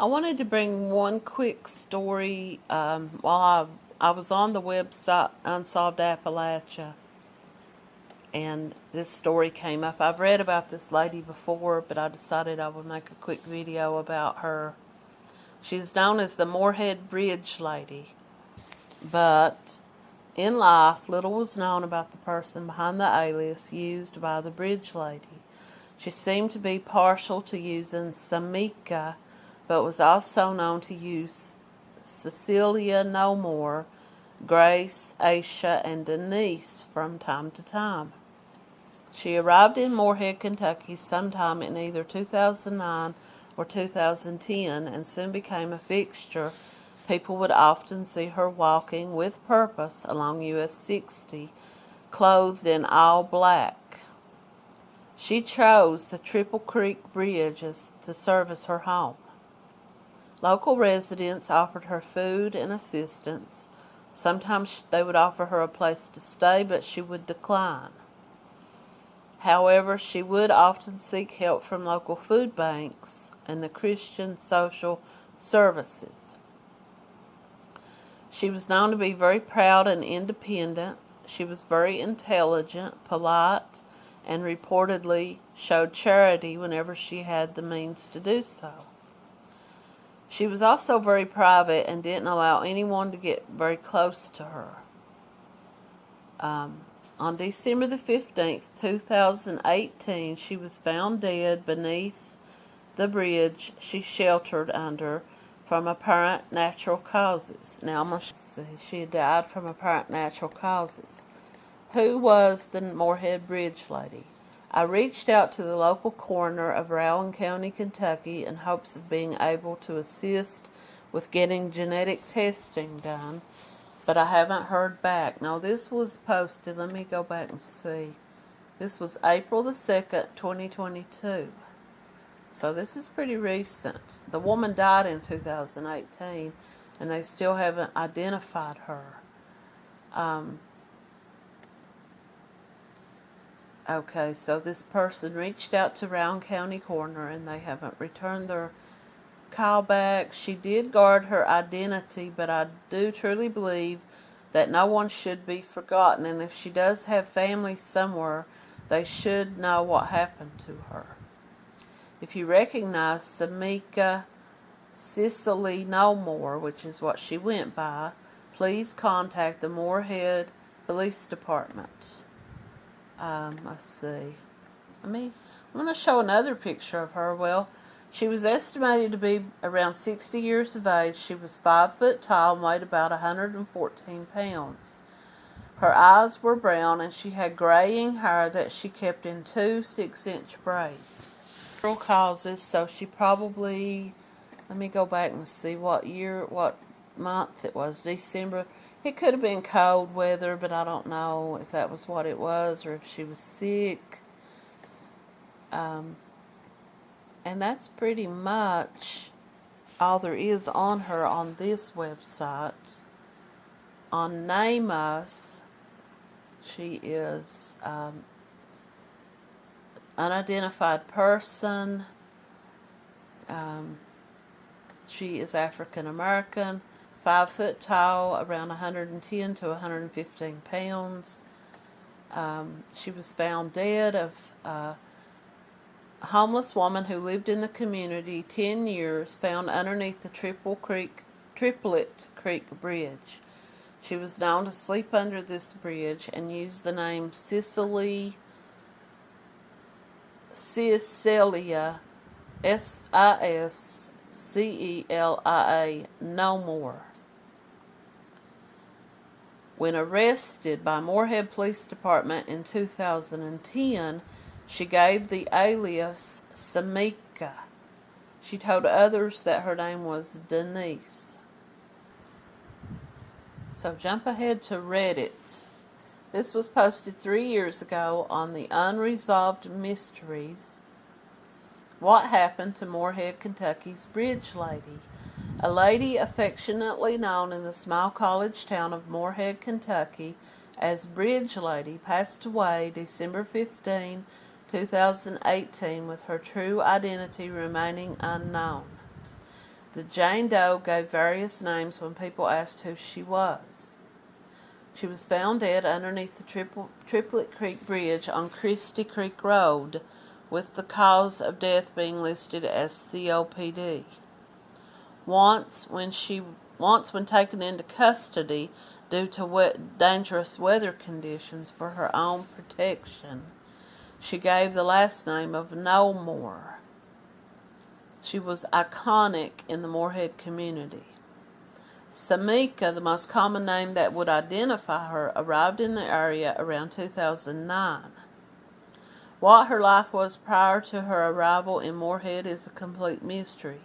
I wanted to bring one quick story um, while I, I was on the website Unsolved Appalachia and this story came up. I've read about this lady before, but I decided I would make a quick video about her. She's known as the Morehead Bridge Lady, but in life, little was known about the person behind the alias used by the Bridge Lady. She seemed to be partial to using Samika but was also known to use Cecilia No More, Grace, Aisha, and Denise from time to time. She arrived in Morehead, Kentucky sometime in either 2009 or 2010 and soon became a fixture. People would often see her walking with purpose along US 60, clothed in all black. She chose the Triple Creek Bridge to serve as her home. Local residents offered her food and assistance. Sometimes they would offer her a place to stay, but she would decline. However, she would often seek help from local food banks and the Christian Social Services. She was known to be very proud and independent. She was very intelligent, polite, and reportedly showed charity whenever she had the means to do so. She was also very private and didn't allow anyone to get very close to her. Um, on December the 15th, 2018, she was found dead beneath the bridge she sheltered under from apparent natural causes. Now, I'm going to see. She died from apparent natural causes. Who was the Morehead Bridge lady? I reached out to the local coroner of Rowan County, Kentucky in hopes of being able to assist with getting genetic testing done, but I haven't heard back. Now, this was posted, let me go back and see. This was April the 2nd, 2022. So this is pretty recent. The woman died in 2018, and they still haven't identified her. Um, Okay, so this person reached out to Rowan County Coroner and they haven't returned their call back. She did guard her identity, but I do truly believe that no one should be forgotten. And if she does have family somewhere, they should know what happened to her. If you recognize Samika Cicely No More, which is what she went by, please contact the Morehead Police Department. Um, let's see. I mean, I'm going to show another picture of her. Well, she was estimated to be around 60 years of age. She was 5 foot tall and weighed about 114 pounds. Her eyes were brown and she had graying hair that she kept in two 6 inch braids. Several causes, so she probably, let me go back and see what year, what month it was. December it could have been cold weather, but I don't know if that was what it was or if she was sick. Um, and that's pretty much all there is on her on this website. On NamUs, she is um, unidentified person. Um, she is African American five foot tall, around 110 to 115 pounds. Um, she was found dead of uh, a homeless woman who lived in the community 10 years, found underneath the Triple Creek, Triplett Creek Bridge. She was known to sleep under this bridge and used the name Cicely Cecilia S I S C E L I A no more. When arrested by Morehead Police Department in 2010, she gave the alias Samika. She told others that her name was Denise. So jump ahead to Reddit. This was posted three years ago on the Unresolved Mysteries. What happened to Morehead, Kentucky's Bridge Lady? A lady affectionately known in the small college town of Morehead, Kentucky as Bridge Lady passed away December 15, 2018 with her true identity remaining unknown. The Jane Doe gave various names when people asked who she was. She was found dead underneath the Triple, Triplett Creek Bridge on Christie Creek Road, with the cause of death being listed as COPD. Once, when she once when taken into custody due to wet, dangerous weather conditions for her own protection, she gave the last name of Knowlmore. She was iconic in the Morehead community. Samika, the most common name that would identify her, arrived in the area around 2009. What her life was prior to her arrival in Morehead is a complete mystery.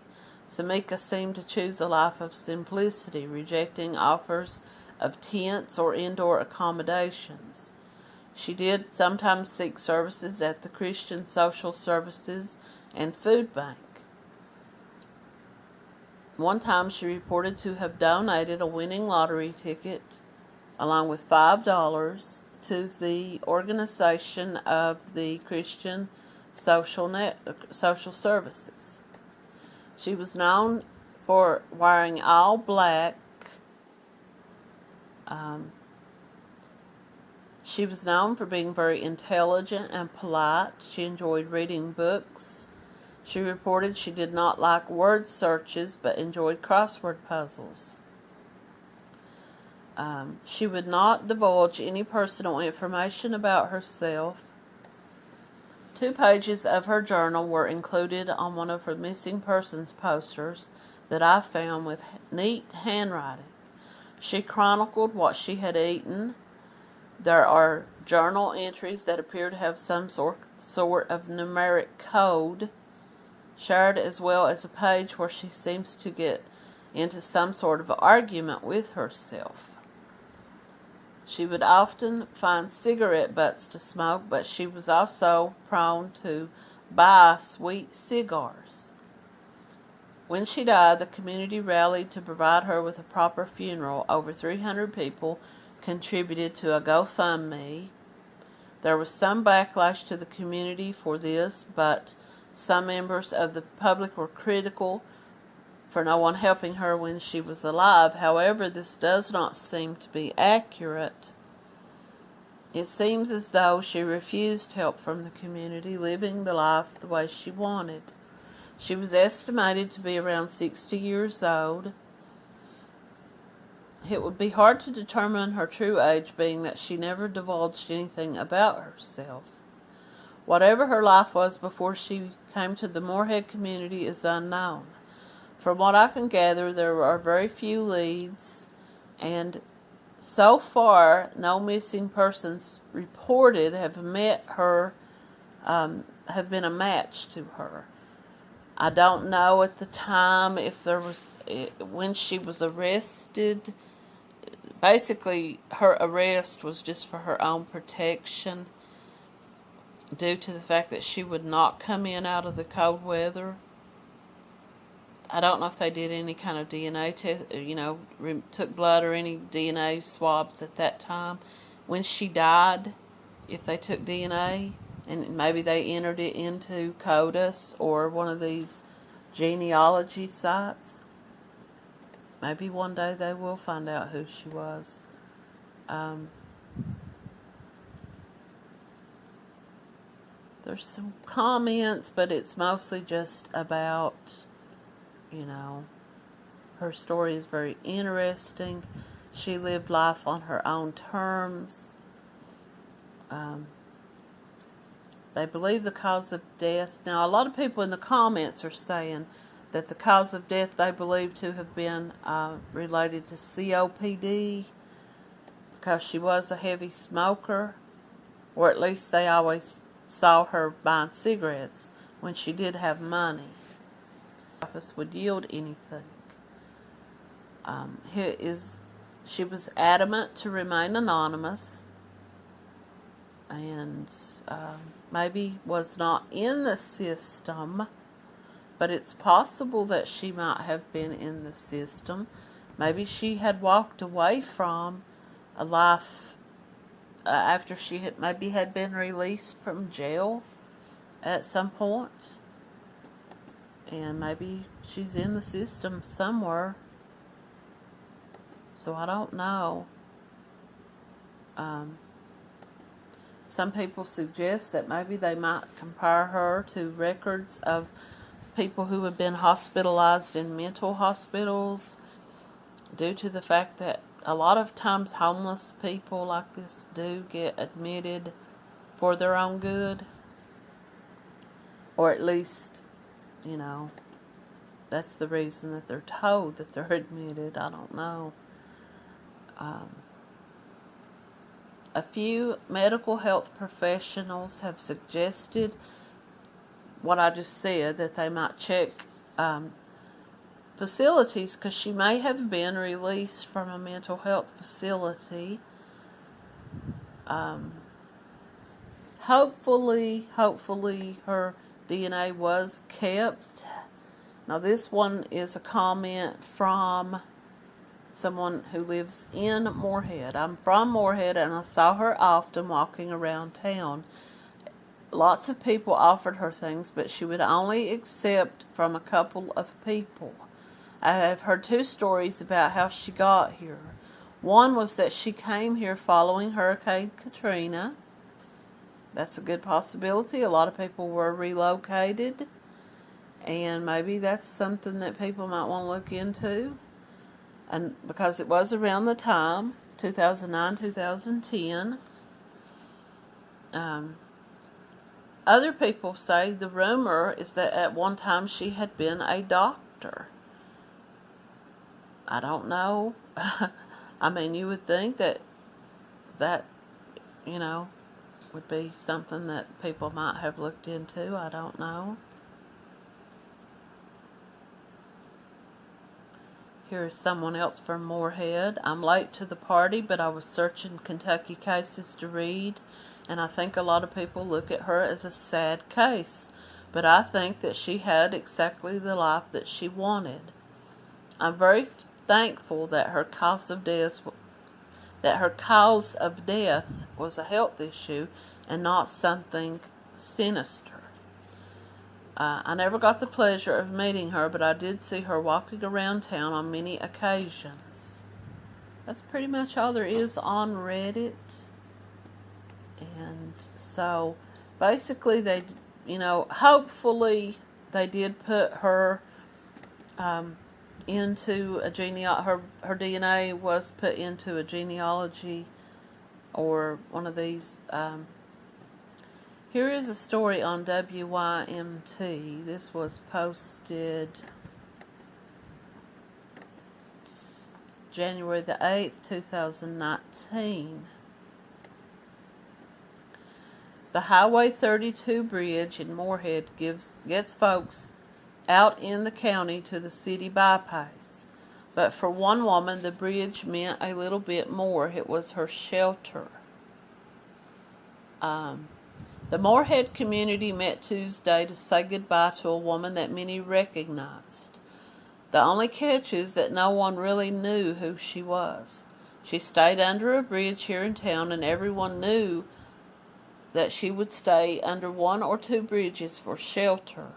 Samika seemed to choose a life of simplicity, rejecting offers of tents or indoor accommodations. She did sometimes seek services at the Christian Social Services and Food Bank. One time she reported to have donated a winning lottery ticket along with $5 to the organization of the Christian Social, Net, uh, Social Services. She was known for wearing all black. Um, she was known for being very intelligent and polite. She enjoyed reading books. She reported she did not like word searches but enjoyed crossword puzzles. Um, she would not divulge any personal information about herself. Two pages of her journal were included on one of her missing persons posters that I found with neat handwriting. She chronicled what she had eaten. There are journal entries that appear to have some sort, sort of numeric code shared as well as a page where she seems to get into some sort of argument with herself. She would often find cigarette butts to smoke, but she was also prone to buy sweet cigars. When she died, the community rallied to provide her with a proper funeral. Over 300 people contributed to a GoFundMe. There was some backlash to the community for this, but some members of the public were critical for no one helping her when she was alive. However, this does not seem to be accurate. It seems as though she refused help from the community, living the life the way she wanted. She was estimated to be around 60 years old. It would be hard to determine her true age, being that she never divulged anything about herself. Whatever her life was before she came to the Morehead community is unknown. From what I can gather, there are very few leads, and so far, no missing persons reported have met her, um, have been a match to her. I don't know at the time if there was, eh, when she was arrested, basically her arrest was just for her own protection due to the fact that she would not come in out of the cold weather. I don't know if they did any kind of DNA test, you know, took blood or any DNA swabs at that time. When she died, if they took DNA and maybe they entered it into CODIS or one of these genealogy sites, maybe one day they will find out who she was. Um, There's some comments, but it's mostly just about, you know, her story is very interesting. She lived life on her own terms. Um, they believe the cause of death. Now, a lot of people in the comments are saying that the cause of death they believe to have been uh, related to COPD because she was a heavy smoker, or at least they always saw her buying cigarettes when she did have money. Office would yield anything. Um, is she was adamant to remain anonymous and um, maybe was not in the system, but it's possible that she might have been in the system. Maybe she had walked away from a life uh, after she had maybe had been released from jail at some point and maybe she's in the system somewhere. So I don't know. Um, some people suggest that maybe they might compare her to records of people who have been hospitalized in mental hospitals due to the fact that a lot of times homeless people like this do get admitted for their own good. Or at least, you know, that's the reason that they're told that they're admitted. I don't know. Um, a few medical health professionals have suggested what I just said that they might check um, facilities because she may have been released from a mental health facility. Um, hopefully, hopefully her DNA was kept. Now, this one is a comment from someone who lives in Morehead. I'm from Morehead and I saw her often walking around town. Lots of people offered her things, but she would only accept from a couple of people. I have heard two stories about how she got here. One was that she came here following Hurricane Katrina. That's a good possibility. A lot of people were relocated, and maybe that's something that people might want to look into. And because it was around the time 2009 2010 um, other people say the rumor is that at one time she had been a doctor. I don't know. I mean you would think that that you know would be something that people might have looked into i don't know Here is someone else from Morehead. I'm late to the party, but I was searching Kentucky cases to read, and I think a lot of people look at her as a sad case. But I think that she had exactly the life that she wanted. I'm very thankful that her cause of death that her cause of death was a health issue and not something sinister. Uh, I never got the pleasure of meeting her, but I did see her walking around town on many occasions. That's pretty much all there is on Reddit. And so basically, they, you know, hopefully they did put her um, into a genealogy. Her, her DNA was put into a genealogy or one of these. Um, here is a story on WYMT. This was posted January the 8th, 2019. The Highway 32 bridge in Morehead gives gets folks out in the county to the city bypass. But for one woman, the bridge meant a little bit more. It was her shelter. Um, the Morehead community met Tuesday to say goodbye to a woman that many recognized. The only catch is that no one really knew who she was. She stayed under a bridge here in town, and everyone knew that she would stay under one or two bridges for shelter.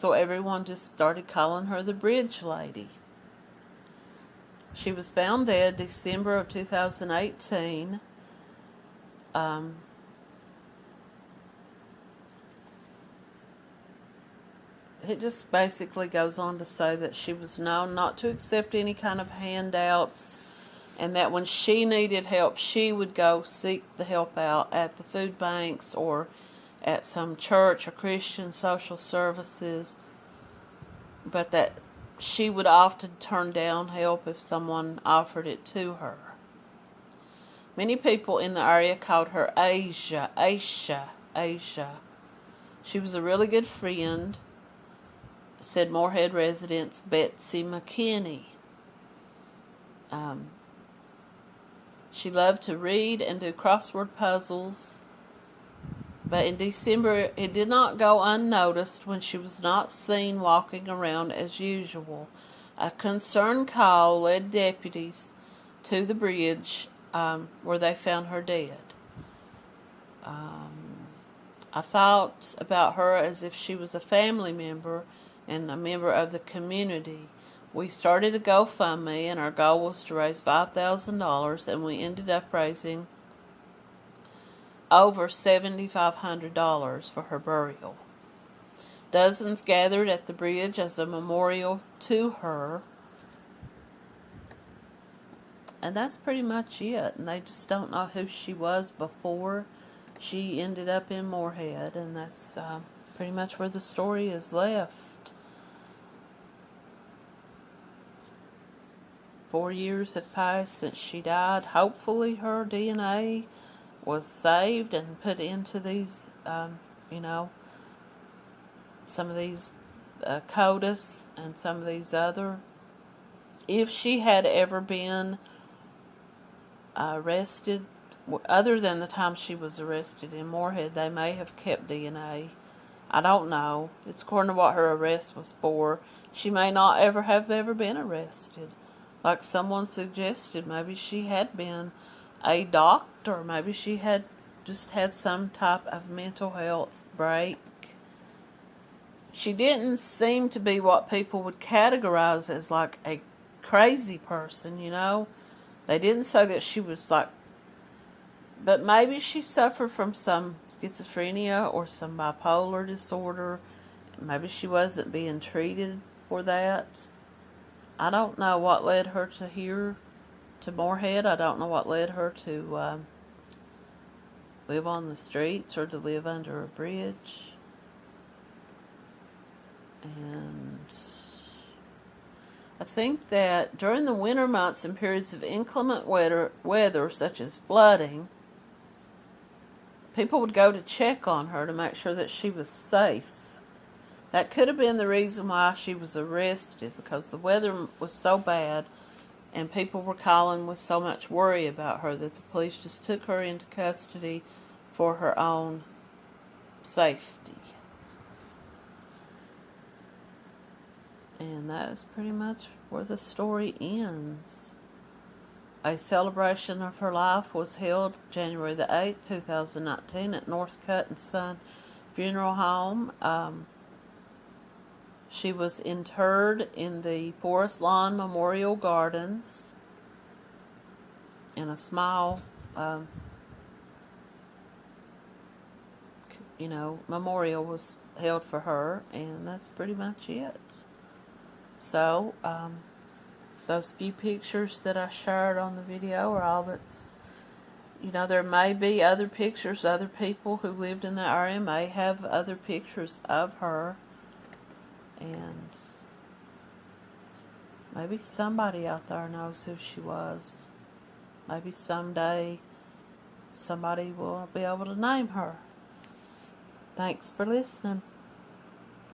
So everyone just started calling her the Bridge Lady. She was found dead December of 2018. Um, it just basically goes on to say that she was known not to accept any kind of handouts and that when she needed help, she would go seek the help out at the food banks or at some church or Christian social services, but that she would often turn down help if someone offered it to her. Many people in the area called her Asia, Asia, Asia. She was a really good friend said Morehead residents Betsy McKinney. Um, she loved to read and do crossword puzzles, but in December it did not go unnoticed when she was not seen walking around as usual. A concerned call led deputies to the bridge um, where they found her dead. Um, I thought about her as if she was a family member and a member of the community. We started a GoFundMe, and our goal was to raise $5,000, and we ended up raising over $7,500 for her burial. Dozens gathered at the bridge as a memorial to her. And that's pretty much it. And they just don't know who she was before she ended up in Morehead. And that's uh, pretty much where the story is left. Four years have passed since she died. Hopefully, her DNA was saved and put into these, um, you know, some of these uh, CODIS and some of these other. If she had ever been arrested, other than the time she was arrested in Morehead, they may have kept DNA. I don't know. It's according to what her arrest was for. She may not ever have ever been arrested like someone suggested, maybe she had been a doctor, maybe she had just had some type of mental health break. She didn't seem to be what people would categorize as like a crazy person, you know. They didn't say that she was like, but maybe she suffered from some schizophrenia or some bipolar disorder. Maybe she wasn't being treated for that. I don't know what led her to here, to Morehead. I don't know what led her to um, live on the streets or to live under a bridge. And I think that during the winter months and periods of inclement weather, weather such as flooding, people would go to check on her to make sure that she was safe. That could have been the reason why she was arrested because the weather was so bad and people were calling with so much worry about her that the police just took her into custody for her own safety. And that is pretty much where the story ends. A celebration of her life was held January the 8th, 2019 at Northcutt and Son Funeral Home. Um, she was interred in the Forest Lawn Memorial Gardens and a small, um, you know, memorial was held for her, and that's pretty much it. So, um, those few pictures that I shared on the video are all that's, you know, there may be other pictures, other people who lived in the area may have other pictures of her and maybe somebody out there knows who she was. Maybe someday somebody will be able to name her. Thanks for listening.